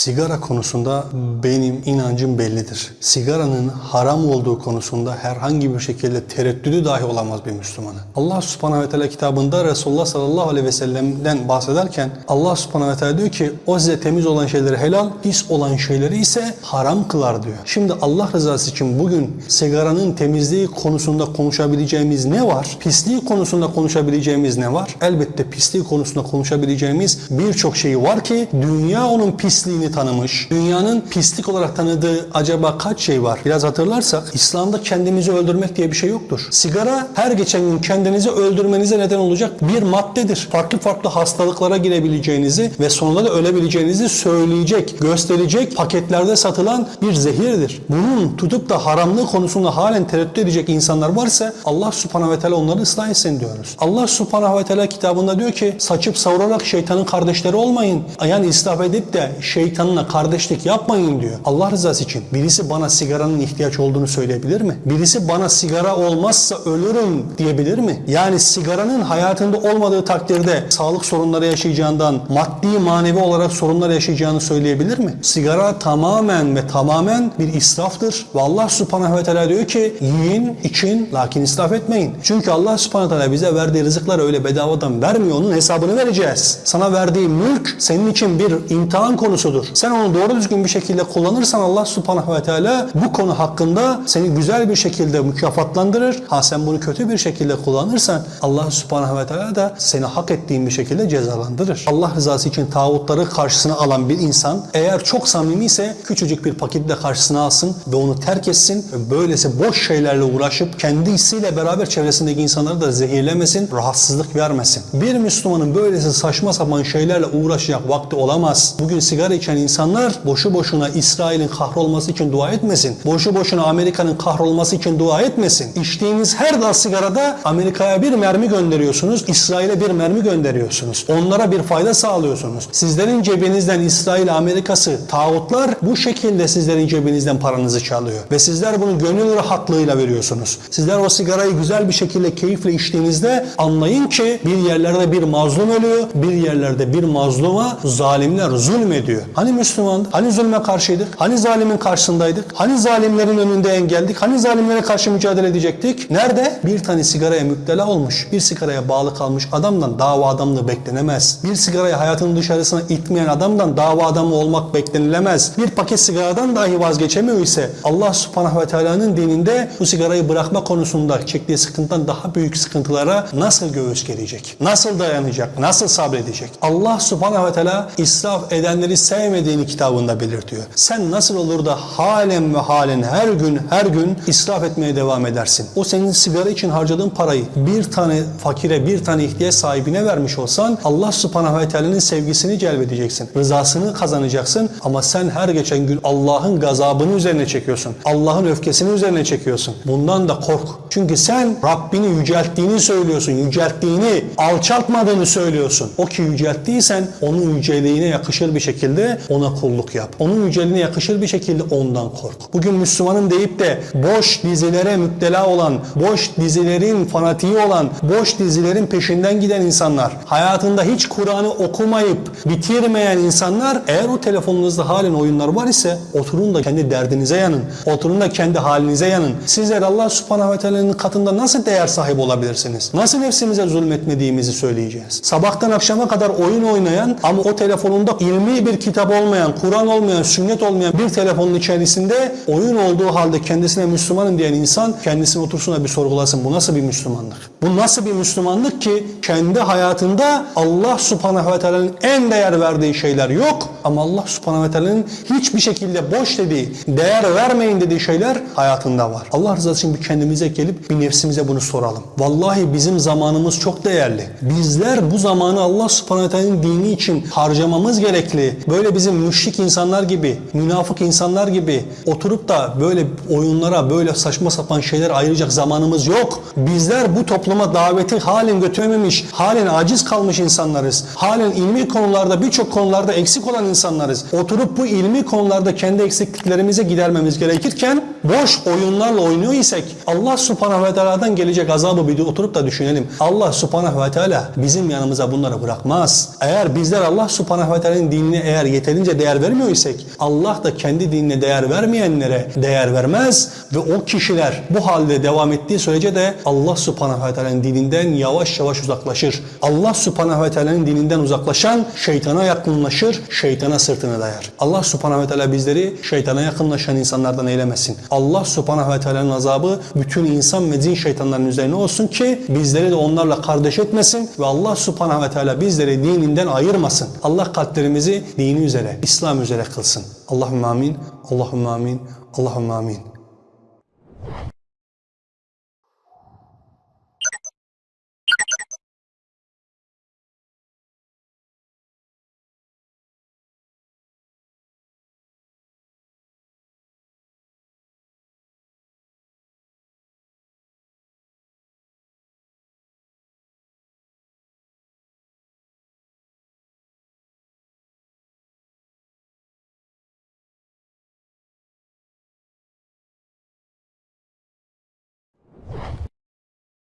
Sigara konusunda benim inancım bellidir. Sigaranın haram olduğu konusunda herhangi bir şekilde tereddüdü dahi olamaz bir Müslümanın. Allah subhanahu ve teala kitabında Resulullah sallallahu aleyhi ve sellem'den bahsederken Allah subhanahu ve teala diyor ki o size temiz olan şeyleri helal, pis olan şeyleri ise haram kılar diyor. Şimdi Allah rızası için bugün sigaranın temizliği konusunda konuşabileceğimiz ne var? Pisliği konusunda konuşabileceğimiz ne var? Elbette pisliği konusunda konuşabileceğimiz birçok şey var ki dünya onun pisliğini tanımış. Dünyanın pislik olarak tanıdığı acaba kaç şey var? Biraz hatırlarsak İslam'da kendimizi öldürmek diye bir şey yoktur. Sigara her geçen gün kendinizi öldürmenize neden olacak bir maddedir. Farklı farklı hastalıklara girebileceğinizi ve sonunda da ölebileceğinizi söyleyecek, gösterecek paketlerde satılan bir zehirdir. Bunun tutup da haramlığı konusunda halen tereddüt edecek insanlar varsa Allah subhanahu ve teala onları ıslah etsin diyoruz. Allah subhanahu ve teala kitabında diyor ki saçıp savurarak şeytanın kardeşleri olmayın. Yani israf edip de şeytanla kardeşlik yapmayın diyor. Allah rızası için birisi bana sigaranın ihtiyaç olduğunu söyleyebilir mi? Birisi bana sigara olmazsa ölürüm diyebilir mi? Yani sigaranın hayatında olmadığı takdirde sağlık sorunları yaşayacağından, maddi manevi olarak sorunlar yaşayacağını söyleyebilir mi? Sigara tamamen ve tamamen bir israftır. Ve Allah subhanahu ve teala diyor ki yiyin, için lakin israf etmeyin. Çünkü Allah subhanahu ve teala bize verdiği rızıkları öyle bedavadan vermiyor. Onun hesabını vereceğiz. Sana verdiği mülk senin için bir imtihan konusudur. Sen onu doğru düzgün bir şekilde kullanırsan Allah subhanahu ve teala bu konu hakkında seni güzel bir şekilde mükafatlandırır. Ha sen bunu kötü bir şekilde kullanırsan Allah subhanahu ve teala da seni hak ettiğin bir şekilde cezalandırır. Allah rızası için tağutları karşısına alan bir insan eğer çok samimi ise küçücük bir paketle karşısına alsın ve onu terk etsin böylesi boş şeylerle uğraşıp kendisiyle beraber çevresindeki insanları da zehirlemesin, rahatsızlık vermesin. Bir Müslümanın böylesi saçma sapan şeylerle uğraşacak vakti olamaz. Bugün sigara içen insanlar boşu boşuna İsrail'in kahrolması için dua etmesin. Boşu boşuna Amerika'nın kahrolması için dua etmesin. İçtiğiniz her dal sigarada Amerika'ya bir mermi gönderiyorsunuz, İsrail'e bir mermi gönderiyorsunuz. Onlara bir fayda sağlıyorsunuz. Sizlerin cebinizden İsrail, Amerika'sı, tağutlar bu şekilde sizlerin cebinizden paranızı çalıyor. Ve sizler bunu gönül rahatlığıyla veriyorsunuz. Sizler o sigarayı güzel bir şekilde keyifle içtiğinizde anlayın ki bir yerlerde bir mazlum ölüyor, bir yerlerde bir mazluma zalimler zulmediyor. Hani Müslüman, hani zulme karşıydık, hani zalimin karşısındaydık, hani zalimlerin önünde engeldik, hani zalimlere karşı mücadele edecektik. Nerede? Bir tane sigaraya müptela olmuş, bir sigaraya bağlı kalmış adamdan dava adamlığı beklenemez. Bir sigarayı hayatının dışarısına itmeyen adamdan dava adamı olmak beklenilemez. Bir paket sigaradan dahi vazgeçemiyor ise Allah subhanahu ve teala'nın dininde bu sigarayı bırakma konusunda çektiği sıkıntıdan daha büyük sıkıntılara nasıl göğüs gelecek? Nasıl dayanacak? Nasıl sabredecek? Allah subhanahu ve teala israf edenleri sevmediğini kitabında belirtiyor. Sen nasıl olur da halen ve halen her gün her gün israf etmeye devam edersin? O senin sigara için harcadığın parayı bir tane fakire, bir tane ihtiyaç sahibine vermiş olsan Allah subhanahu ve teala'nın sevgisini celbedeceksin. Rızasını kazanacaksın ama sen her geçen gün Allah'ın gazabını üzerine çekiyorsun. Allah'ın öfkesini üzerine çekiyorsun. Bundan da kork. Çünkü sen Rabbini yücelttiğini söylüyorsun. Yücelttiğini, alçaltmadığını söylüyorsun. O ki yücelttiysen onun yüceliğine yakışır bir şekilde ona kulluk yap. Onun yüceliğine yakışır bir şekilde ondan kork. Bugün Müslümanın deyip de boş dizilere müptela olan, boş dizilerin fanatiği olan, boş dizilerin peşinden giden insanlar, hayatında hiç Kur'an'ı okumayıp bitirmeyen insanlar eğer o telefonunuzda halen oyunlar var ise oturun da kendi derdinize yanın. Oturun da kendi halinize yanın. Sizler Allah subhanahu ve teala'nın katında nasıl değer sahibi olabilirsiniz? Nasıl nefsimize zulmetmediğimizi söyleyeceğiz. Sabahtan akşama kadar oyun oynayan ama o telefonunda ilmi bir kitap olmayan, Kur'an olmayan, sünnet olmayan bir telefonun içerisinde oyun olduğu halde kendisine Müslümanım diyen insan kendisine otursun da bir sorgulasın. Bu nasıl bir Müslümanlık? Bu nasıl bir Müslümanlık ki kendi hayatında Allah subhanahu ve teala'nın en değer verdiği şeyler yok ama Allah subhanahu ve teala'nın hiçbir şekilde boş dediği, değer vermeyin dediği şeyler hayatında var. Allah rızası için bir kendimize gelip bir nefsimize bunu soralım. Vallahi bizim zamanımız çok değerli. Bizler bu zamanı Allah subhanahu ve teala'nın dini için harcamamız gerekli. Böyle bizim müşrik insanlar gibi, münafık insanlar gibi oturup da böyle oyunlara, böyle saçma sapan şeyler ayıracak zamanımız yok. Bizler bu toplum topluma daveti halen götürememiş, halen aciz kalmış insanlarız. Halen ilmi konularda birçok konularda eksik olan insanlarız. Oturup bu ilmi konularda kendi eksikliklerimizi gidermemiz gerekirken boş oyunlarla oynuyor isek Allah subhanahu ve teala'dan gelecek azabı bir oturup da düşünelim. Allah subhanahu ve teala bizim yanımıza bunları bırakmaz. Eğer bizler Allah subhanahu ve teala'nın dinine eğer yeterince değer vermiyor isek Allah da kendi dinine değer vermeyenlere değer vermez ve o kişiler bu halde devam ettiği sürece de Allah subhanahu ve teala'nın dininden yavaş yavaş uzaklaşır. Allah subhanahu ve teala'nın dininden uzaklaşan şeytana yakınlaşır, şeytana sırtını dayar. Allah subhanahu ve teala bizleri şeytana yakınlaşan insanlardan eylemesin. Allah subhanahu ve teala'nın azabı bütün insan ve cin şeytanların üzerine olsun ki bizleri de onlarla kardeş etmesin ve Allah subhanahu ve teala bizleri dininden ayırmasın. Allah kalplerimizi dini üzere, İslam üzere kılsın. Allahümme amin, Allahümme amin, Allahümme amin.